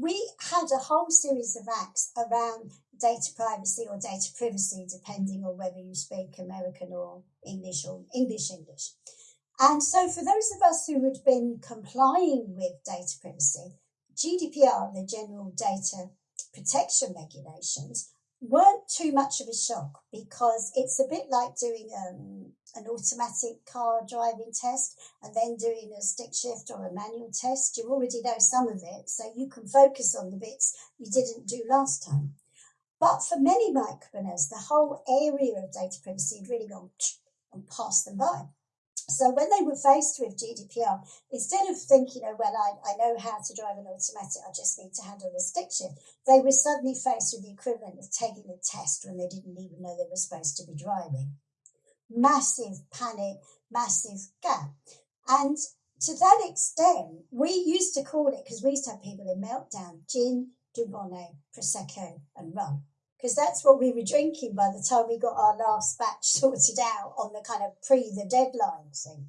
we had a whole series of acts around data privacy or data privacy, depending on whether you speak American or English or English English. And so, for those of us who had been complying with data privacy, GDPR, the General Data Protection Regulations, weren't too much of a shock because it's a bit like doing um, an automatic car driving test and then doing a stick shift or a manual test. You already know some of it, so you can focus on the bits you didn't do last time. But for many micropreneurs, the whole area of data privacy had really gone and passed them by. So when they were faced with GDPR, instead of thinking, oh, well, I, I know how to drive an automatic, I just need to handle a stick shift, they were suddenly faced with the equivalent of taking a test when they didn't even know they were supposed to be driving. Massive panic, massive gap. And to that extent, we used to call it, because we used to have people in meltdown, gin, Dubonnet, Prosecco, and rum because that's what we were drinking by the time we got our last batch sorted out on the kind of pre the deadline thing.